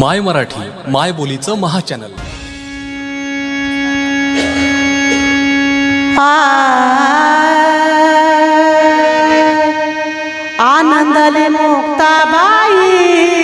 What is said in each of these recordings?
माय मराठी माय बोलीचं महाचॅनल. आनंदले Muktabai.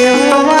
Eu não